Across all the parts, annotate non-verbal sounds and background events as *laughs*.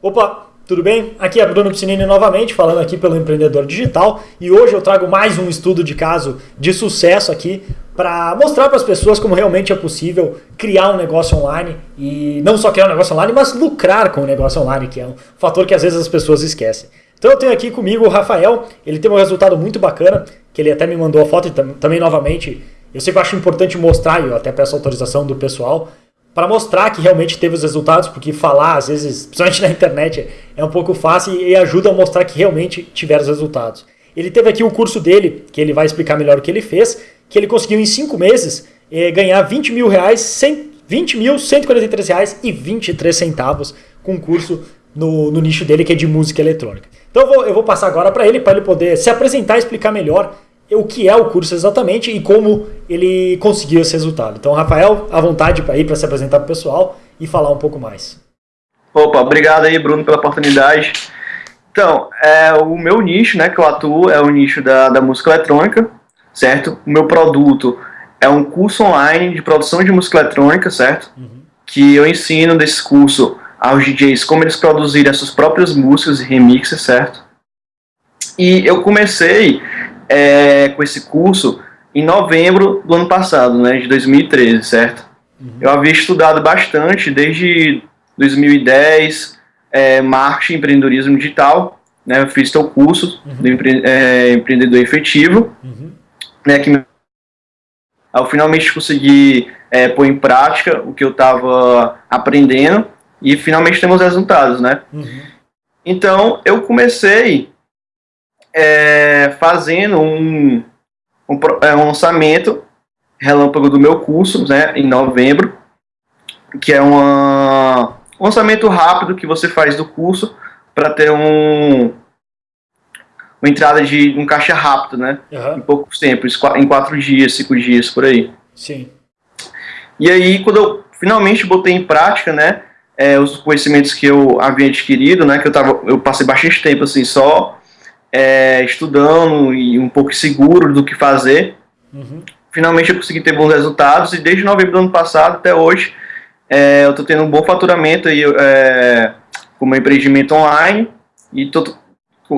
Opa, tudo bem? Aqui é Bruno Piscinini novamente, falando aqui pelo Empreendedor Digital e hoje eu trago mais um estudo de caso de sucesso aqui para mostrar para as pessoas como realmente é possível criar um negócio online e não só criar um negócio online, mas lucrar com o negócio online, que é um fator que às vezes as pessoas esquecem. Então eu tenho aqui comigo o Rafael, ele tem um resultado muito bacana, que ele até me mandou a foto e também novamente, eu sempre acho importante mostrar, e eu até peço autorização do pessoal, para mostrar que realmente teve os resultados, porque falar, às vezes, principalmente na internet, é um pouco fácil e ajuda a mostrar que realmente tiveram os resultados. Ele teve aqui o curso dele, que ele vai explicar melhor o que ele fez, que ele conseguiu em 5 meses eh, ganhar 20 mil reais, 100, 20 mil, 143 reais e 23 centavos com um curso no, no nicho dele, que é de música eletrônica. Então eu vou, eu vou passar agora para ele, para ele poder se apresentar e explicar melhor o que é o curso exatamente e como ele conseguiu esse resultado. Então, Rafael, à vontade para ir para se apresentar para o pessoal e falar um pouco mais. Opa, obrigado aí, Bruno, pela oportunidade. Então, é, o meu nicho, né, que eu atuo, é o nicho da, da música eletrônica, certo? O meu produto é um curso online de produção de música eletrônica, certo? Uhum. Que eu ensino desse curso aos DJs como eles produzirem as suas próprias músicas e remixes, certo? E eu comecei é, com esse curso em novembro do ano passado, né, de 2013, certo? Uhum. Eu havia estudado bastante desde 2010, é, marketing empreendedorismo digital, né, eu fiz teu curso uhum. do empre é, empreendedor efetivo, uhum. né, que eu finalmente consegui é, pôr em prática o que eu estava aprendendo e finalmente temos resultados, né? Uhum. Então, eu comecei é, fazendo um, um, é, um, lançamento relâmpago do meu curso, né, em novembro, que é uma, um lançamento rápido que você faz do curso para ter um, uma entrada de um caixa rápido, né, uhum. em pouco tempo, em quatro dias, cinco dias, por aí. Sim. E aí, quando eu finalmente botei em prática, né, é, os conhecimentos que eu havia adquirido, né, que eu, tava, eu passei bastante tempo, assim, só é, estudando e um pouco seguro do que fazer. Uhum. Finalmente eu consegui ter bons resultados e desde novembro do ano passado até hoje é, eu estou tendo um bom faturamento aí, é, com meu empreendimento online e tô,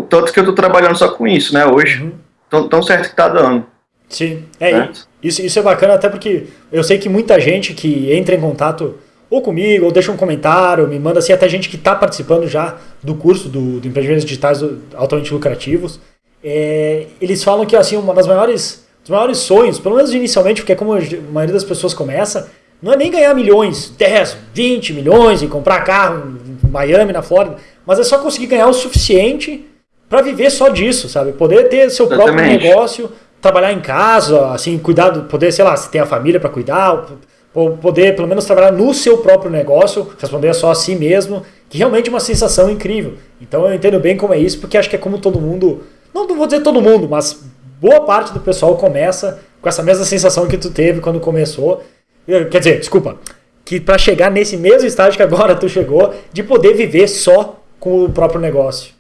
tanto que eu estou trabalhando só com isso, né, hoje. Uhum. Tão, tão certo que está dando. Sim, é, isso, isso é bacana até porque eu sei que muita gente que entra em contato ou comigo, ou deixa um comentário, me manda assim, até gente que está participando já do curso do, do Empreendimentos Digitais Altamente Lucrativos. É, eles falam que assim, uma das maiores, dos maiores sonhos, pelo menos inicialmente, porque é como a maioria das pessoas começa, não é nem ganhar milhões, 10, 20 milhões e comprar carro em Miami, na Flórida, mas é só conseguir ganhar o suficiente para viver só disso, sabe? Poder ter seu Exatamente. próprio negócio, trabalhar em casa, assim, cuidar, poder, sei lá, se tem a família para cuidar, poder pelo menos trabalhar no seu próprio negócio, responder só a si mesmo, que realmente é uma sensação incrível. Então eu entendo bem como é isso, porque acho que é como todo mundo, não vou dizer todo mundo, mas boa parte do pessoal começa com essa mesma sensação que tu teve quando começou. Quer dizer, desculpa, que para chegar nesse mesmo estágio que agora tu chegou, de poder viver só com o próprio negócio.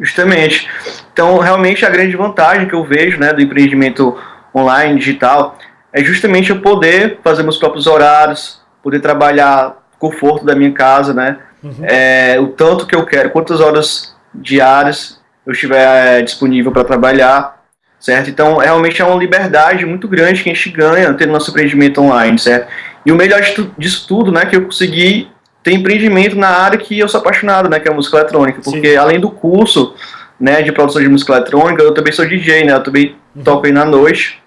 Justamente. Então, realmente a grande vantagem que eu vejo né, do empreendimento online, digital, é justamente eu poder fazer meus próprios horários, poder trabalhar conforto da minha casa, né? Uhum. É, o tanto que eu quero, quantas horas diárias eu estiver é, disponível para trabalhar, certo? Então, realmente é uma liberdade muito grande que a gente ganha tendo nosso empreendimento online, certo? E o melhor disso tudo, né, que eu consegui ter empreendimento na área que eu sou apaixonado, né, que é a música eletrônica, porque Sim. além do curso, né, de produção de música eletrônica, eu também sou DJ, né, eu também uhum. toco aí na noite,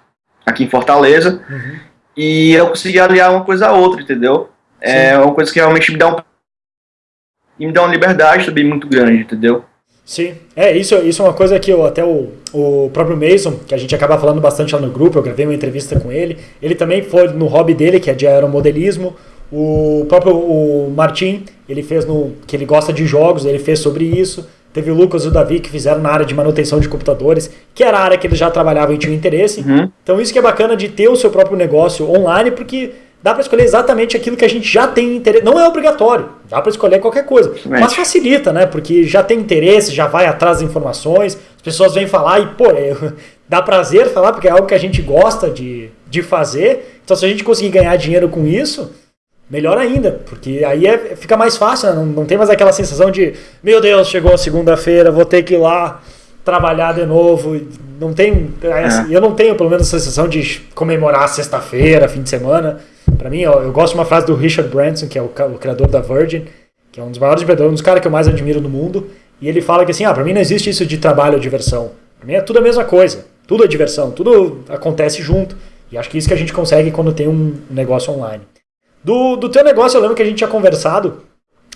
aqui em Fortaleza. Uhum. E eu consegui aliar uma coisa a outra, entendeu? É Sim. É uma coisa que realmente me dá um. E me dá uma liberdade também muito grande, entendeu? Sim, é, isso, isso é uma coisa que eu, até o, o próprio Mason, que a gente acaba falando bastante lá no grupo, eu gravei uma entrevista com ele, ele também foi no hobby dele, que é de aeromodelismo, o próprio o Martin, ele fez no, que ele gosta de jogos, ele fez sobre isso, Teve o Lucas e o Davi que fizeram na área de manutenção de computadores, que era a área que eles já trabalhavam e tinham interesse. Uhum. Então isso que é bacana de ter o seu próprio negócio online, porque dá para escolher exatamente aquilo que a gente já tem interesse. Não é obrigatório, dá para escolher qualquer coisa. Mas facilita, né? Porque já tem interesse, já vai atrás das informações, as pessoas vêm falar e, pô, é, *laughs* dá prazer falar, porque é algo que a gente gosta de, de fazer. Então se a gente conseguir ganhar dinheiro com isso, melhor ainda, porque aí é, fica mais fácil, né? não, não tem mais aquela sensação de, meu Deus, chegou a segunda-feira, vou ter que ir lá trabalhar de novo. Não tem, é. eu não tenho pelo menos a sensação de comemorar sexta-feira, fim de semana. Para mim, eu, eu, gosto de uma frase do Richard Branson, que é o, o criador da Virgin, que é um dos maiores empreendedores, um dos caras que eu mais admiro no mundo. E ele fala que assim, ah, para mim não existe isso de trabalho ou diversão. Para mim é tudo a mesma coisa. Tudo é diversão, tudo acontece junto. E acho que isso que a gente consegue quando tem um negócio online. Do, do teu negócio, eu lembro que a gente tinha conversado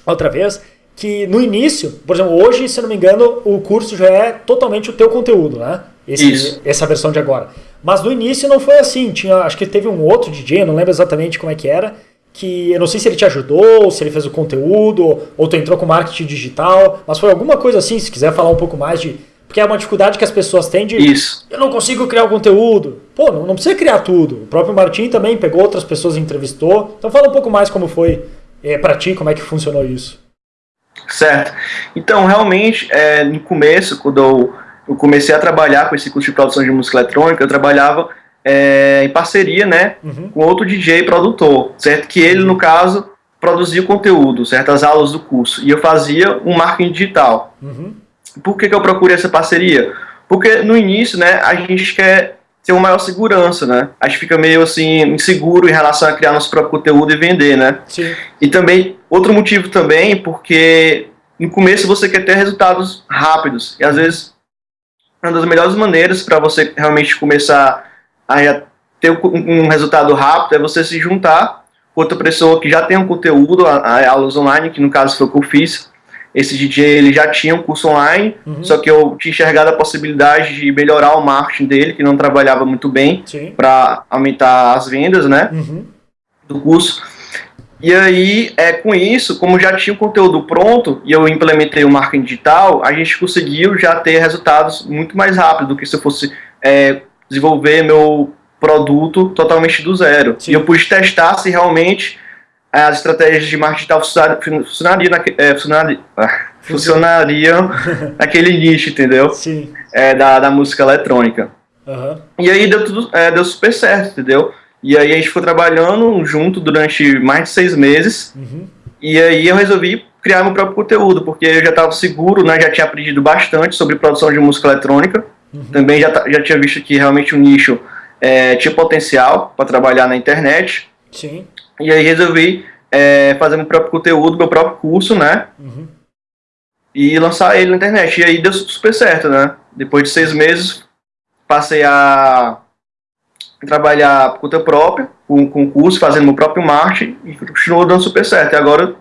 outra vez que no início, por exemplo, hoje, se não me engano, o curso já é totalmente o teu conteúdo, né? Esse, Isso. Essa versão de agora. Mas no início não foi assim. Tinha, acho que teve um outro DJ, não lembro exatamente como é que era, que eu não sei se ele te ajudou, se ele fez o conteúdo, ou tu entrou com marketing digital, mas foi alguma coisa assim, se quiser falar um pouco mais de. Porque é uma dificuldade que as pessoas têm de. Isso. Eu não consigo criar o conteúdo. Pô, não, não precisa criar tudo. O próprio Martim também pegou outras pessoas e entrevistou. Então fala um pouco mais como foi é, para ti, como é que funcionou isso. Certo. Então, realmente, é, no começo, quando eu, eu, comecei a trabalhar com esse curso de produção de música eletrônica, eu trabalhava é, em parceria, né, uhum. com outro DJ produtor, certo? Que ele, no caso, produzia o conteúdo, certas aulas do curso, e eu fazia um marketing digital. Uhum. Por que, que eu procurei essa parceria? Porque no início, né, a gente quer ter uma maior segurança, né? A gente fica meio assim inseguro em relação a criar nosso próprio conteúdo e vender, né? Sim. E também outro motivo também porque no começo você quer ter resultados rápidos e às vezes uma das melhores maneiras para você realmente começar a ter um resultado rápido é você se juntar com outra pessoa que já tem um conteúdo, aulas online, que no caso foi o que eu fiz, esse DJ ele já tinha um curso online, uhum. só que eu tinha enxergado a possibilidade de melhorar o marketing dele, que não trabalhava muito bem, para aumentar as vendas, né, uhum. do curso. E aí, é, com isso, como já tinha o conteúdo pronto e eu implementei o marketing digital, a gente conseguiu já ter resultados muito mais rápido do que se eu fosse é, desenvolver meu produto totalmente do zero. Sim. E eu pude testar se realmente as estratégias de marketing digital funcionariam, naque, é, funcionaria, ah, *laughs* funcionariam *laughs* naquele nicho, entendeu? Sim. É, da, da música eletrônica. Uhum. E aí deu tudo, é, deu super certo, entendeu? E aí a gente foi trabalhando junto durante mais de seis meses. Uhum. E aí eu resolvi criar meu próprio conteúdo, porque eu já estava seguro, né? Já tinha aprendido bastante sobre produção de música eletrônica. Uhum. Também já, já tinha visto que realmente o nicho é, tinha potencial para trabalhar na internet. Sim. E aí resolvi é, fazer meu próprio conteúdo, meu próprio curso, né? Uhum. E lançar ele na internet. E aí deu super certo, né? Depois de seis meses, passei a trabalhar por conta própria, com, com curso, fazendo meu próprio marketing, e continuou dando super certo. E agora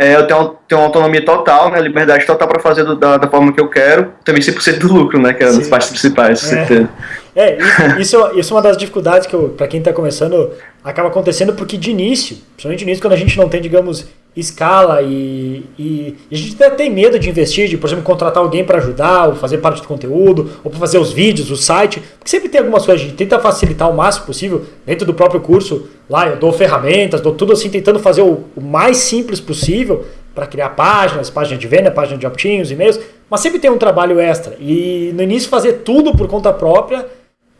é, eu tenho, tenho autonomia total, né, liberdade total para fazer do, da, da, forma que eu quero, também 100% do lucro, né, que é uma das partes principais, é. É, isso, isso, isso é uma das dificuldades que, para quem está começando, acaba acontecendo porque de início, principalmente de início, quando a gente não tem, digamos, escala e, e, e, a gente até tem medo de investir, de, por exemplo, contratar alguém para ajudar, ou fazer parte do conteúdo, ou para fazer os vídeos, o site, porque sempre tem algumas coisas, a gente tenta facilitar o máximo possível dentro do próprio curso. Lá eu dou ferramentas, dou tudo assim, tentando fazer o, o mais simples possível para criar páginas, página de venda, página de opt-ins, e-mails, mas sempre tem um trabalho extra. E no início fazer tudo por conta própria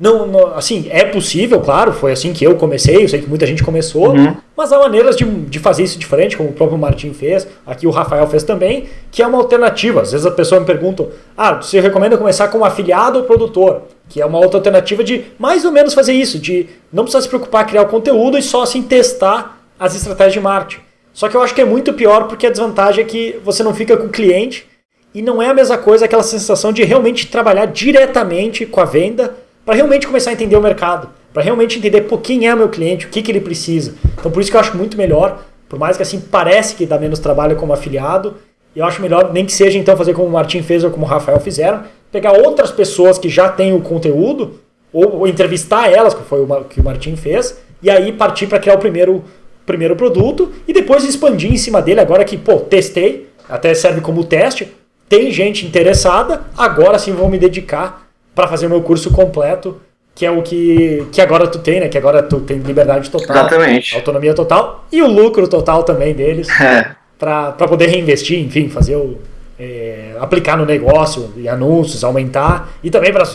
não, não, assim, é possível, claro, foi assim que eu comecei, eu sei que muita gente começou, uhum. mas há maneiras de, de fazer isso diferente, como o próprio Martin fez, aqui o Rafael fez também, que é uma alternativa. Às vezes a pessoa me pergunta, ah, você recomenda começar como afiliado ou produtor? Que é uma outra alternativa de mais ou menos fazer isso, de não precisar se preocupar em criar o conteúdo e só assim testar as estratégias de marketing. Só que eu acho que é muito pior porque a desvantagem é que você não fica com o cliente e não é a mesma coisa aquela sensação de realmente trabalhar diretamente com a venda para realmente começar a entender o mercado, para realmente entender pô, quem é meu cliente, o que, que ele precisa. Então por isso que eu acho muito melhor, por mais que assim parece que dá menos trabalho como afiliado, eu acho melhor nem que seja então fazer como o Martin fez ou como o Rafael fizeram, pegar outras pessoas que já têm o conteúdo, ou, ou entrevistar elas, que foi o que o Martin fez, e aí partir para criar o primeiro, primeiro produto e depois expandir em cima dele, agora que, pô, testei, até serve como teste, tem gente interessada, agora sim vou me dedicar para fazer o meu curso completo, que é o que, que agora tu tem, né? Que agora tu tem liberdade total, Exatamente. autonomia total e o lucro total também deles, é. para poder reinvestir, enfim, fazer o, é, aplicar no negócio e anúncios, aumentar e também para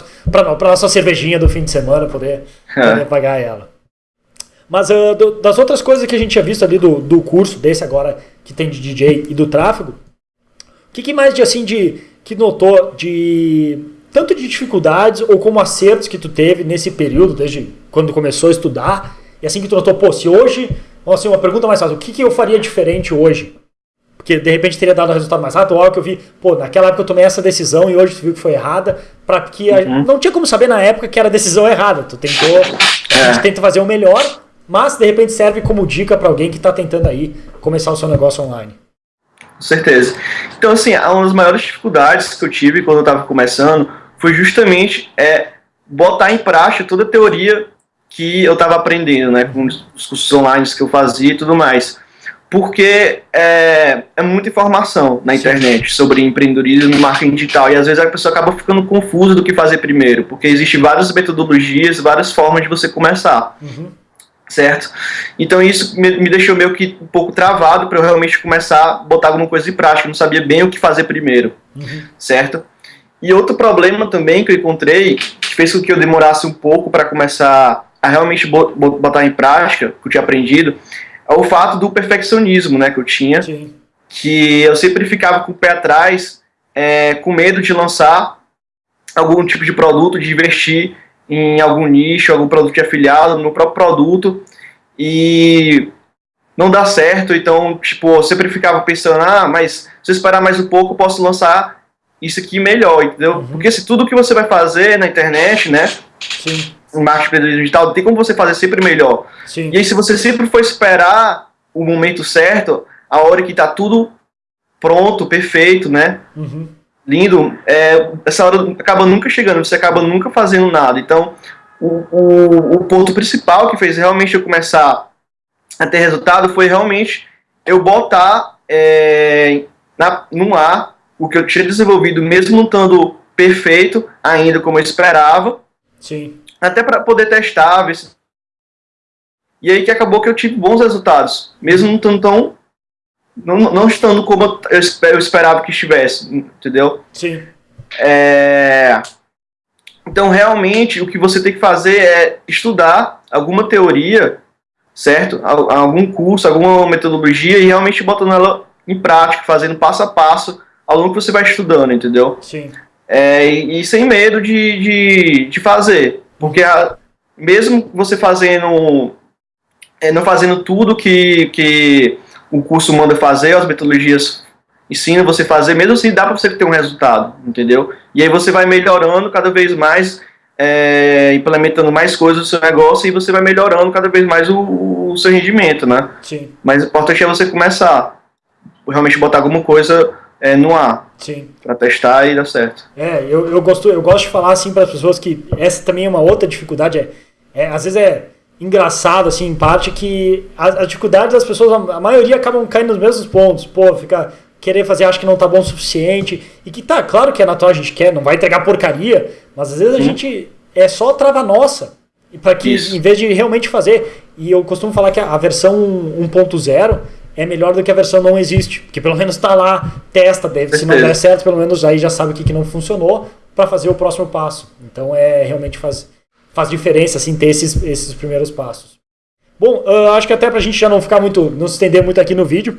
a nossa cervejinha do fim de semana poder, é. poder pagar ela. Mas uh, do, das outras coisas que a gente tinha visto ali do, do curso, desse agora que tem de DJ e do tráfego, o que, que mais de assim de que notou de tanto de dificuldades ou como acertos que tu teve nesse período, desde quando começou a estudar, e assim que tu notou, pô, se hoje, assim, uma pergunta mais fácil, o que, que eu faria diferente hoje? Porque de repente teria dado um resultado mais rápido, ou algo que eu vi, pô, naquela época eu tomei essa decisão e hoje tu viu que foi errada, para que uhum. não tinha como saber na época que era a decisão errada. Tu tentou, a gente é. tenta fazer o melhor, mas de repente serve como dica para alguém que está tentando aí começar o seu negócio online. Com certeza. Então, assim, uma das maiores dificuldades que eu tive quando eu estava começando foi justamente é, botar em prática toda a teoria que eu estava aprendendo, né, com os cursos online que eu fazia e tudo mais. Porque é, é muita informação na internet Sim. sobre empreendedorismo e marketing digital, e às vezes a pessoa acaba ficando confusa do que fazer primeiro, porque existem várias metodologias, várias formas de você começar. Uhum certo? Então isso me, me, deixou meio que um pouco travado para eu realmente começar a botar alguma coisa em prática, eu não sabia bem o que fazer primeiro, uhum. certo? E outro problema também que eu encontrei, que fez com que eu demorasse um pouco para começar a realmente botar em prática, que eu tinha aprendido, é o fato do perfeccionismo, né, que eu tinha, Sim. que eu sempre ficava com o pé atrás, é, com medo de lançar algum tipo de produto, de investir em algum nicho, algum produto de afiliado, no próprio produto, e não dá certo, então, tipo, eu sempre ficava pensando, ah, mas se eu esperar mais um pouco, eu posso lançar isso aqui melhor, entendeu? Uhum. Porque se tudo que você vai fazer na internet, né, Sim. em marketing digital, tem como você fazer sempre melhor. Sim. E aí, se você sempre for esperar o momento certo, a hora que tá tudo pronto, perfeito, né, uhum lindo, é, essa hora acaba nunca chegando, você acaba nunca fazendo nada. Então, o, o, o ponto principal que fez realmente eu começar a ter resultado foi realmente eu botar é, na, no ar o que eu tinha desenvolvido, mesmo não estando perfeito ainda como eu esperava. Sim. Até para poder testar, ver se... E aí que acabou que eu tive bons resultados, mesmo não estando tão não, não estando como eu esperava que estivesse, entendeu? Sim. É... Então, realmente, o que você tem que fazer é estudar alguma teoria, certo? Algum curso, alguma metodologia e realmente botando ela em prática, fazendo passo a passo ao longo que você vai estudando, entendeu? Sim. É, e, e, sem medo de, de, de fazer. Porque a, mesmo você fazendo. É, não fazendo tudo que, que o curso manda fazer, as metodologias ensinam você fazer, mesmo assim dá para você ter um resultado, entendeu? E aí você vai melhorando cada vez mais, é, implementando mais coisas no seu negócio e você vai melhorando cada vez mais o, o seu rendimento, né? Sim. Mas o importante é você começar, realmente botar alguma coisa é, no ar. Sim. Pra testar e dar certo. É, eu, eu, gosto, eu gosto de falar assim para as pessoas que essa também é uma outra dificuldade. É, é, às vezes é engraçado, assim, em parte, que a, a dificuldade das pessoas, a, a, maioria acabam caindo nos mesmos pontos. Pô, ficar querer fazer, acho que não tá bom o suficiente. E que tá, claro que é natural, a gente quer, não vai entregar porcaria, mas às vezes a gente é só trava nossa. para que, Isso. em vez de realmente fazer, e eu costumo falar que a, a versão 1.0 é melhor do que a versão não existe. Porque pelo menos tá lá, testa, deve, se não der certo, pelo menos aí já sabe o que, que não funcionou para fazer o próximo passo. Então é realmente fazer faz diferença, assim, ter esses, esses primeiros passos. Bom, uh, acho que até para a gente já não ficar muito, não se estender muito aqui no vídeo,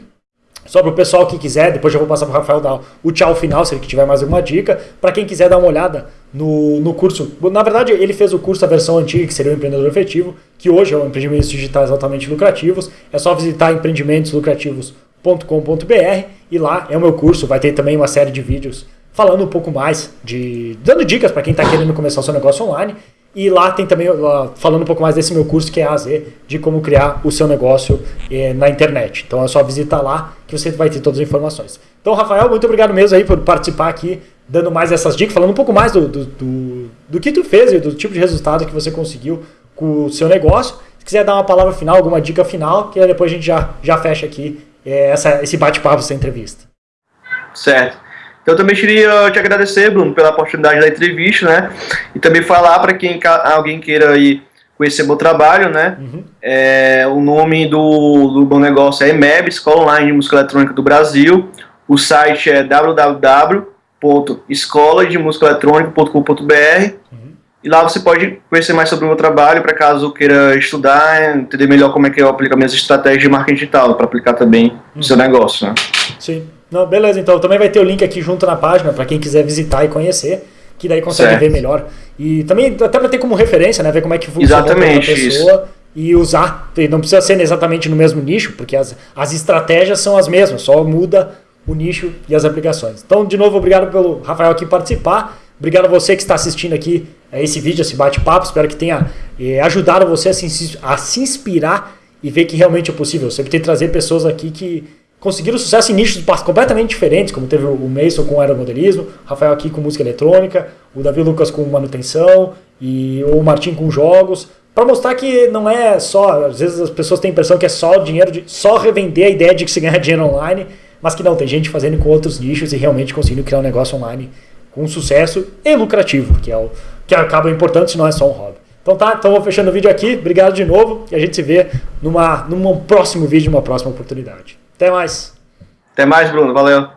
só para o pessoal que quiser, depois eu vou passar para o Rafael dar o tchau final, se ele tiver mais alguma dica. Para quem quiser dar uma olhada no, no curso, na verdade ele fez o curso, a versão antiga, que seria o Empreendedor Efetivo, que hoje é o Empreendimentos Digitais Altamente Lucrativos. É só visitar empreendimentoslucrativos.com.br e lá é o meu curso, vai ter também uma série de vídeos falando um pouco mais, de dando dicas para quem está querendo começar o seu negócio online. E lá tem também, falando um pouco mais desse meu curso que é a Z, de como criar o seu negócio eh, na internet. Então é só visitar lá que você vai ter todas as informações. Então, Rafael, muito obrigado mesmo aí por participar aqui, dando mais essas dicas, falando um pouco mais do, do, do, do que tu fez e do tipo de resultado que você conseguiu com o seu negócio. Se quiser dar uma palavra final, alguma dica final, que depois a gente já, já fecha aqui eh, essa, esse bate-papo, essa entrevista. Certo. Então, eu também queria te agradecer, Bruno, pela oportunidade da entrevista, né? E também falar para quem alguém queira aí conhecer meu trabalho, né? Uhum. É, o nome do, do meu negócio é EMEB, Escola Online de Música Eletrônica do Brasil. O site é www.escolademusicaeletronica.com.br uhum. E lá você pode conhecer mais sobre o meu trabalho, para caso queira estudar, entender melhor como é que eu aplico minhas estratégias de marketing digital, para aplicar também no seu negócio. Né? Sim. Não, beleza, então também vai ter o link aqui junto na página para quem quiser visitar e conhecer, que daí consegue certo. ver melhor. E também até para ter como referência, né? Ver como é que funciona Exatamente, a pessoa isso. e usar. Não precisa ser exatamente no mesmo nicho, porque as, as estratégias são as mesmas, só muda o nicho e as aplicações. Então, de novo, obrigado pelo Rafael aqui participar. Obrigado a você que está assistindo aqui é, esse vídeo, esse bate-papo. Espero que tenha é, ajudado você a se, a se inspirar e ver que realmente é possível. Eu sempre tento trazer pessoas aqui que conseguiram sucesso em nichos completamente diferentes, como teve o Mason com aeromodelismo, Rafael aqui com música eletrônica, o Davi Lucas com manutenção e o Martim com jogos, para mostrar que não é só, às vezes as pessoas têm a impressão que é só dinheiro de só revender a ideia de que se ganha dinheiro online, mas que não, tem gente fazendo com outros nichos e realmente conseguindo criar um negócio online com sucesso e lucrativo, que é o que acaba importante se não é só um hobby. Então tá, então vou fechando o vídeo aqui. Obrigado de novo e a gente se vê numa, num próximo vídeo, numa próxima oportunidade. Até mais. Até mais, Bruno. Valeu.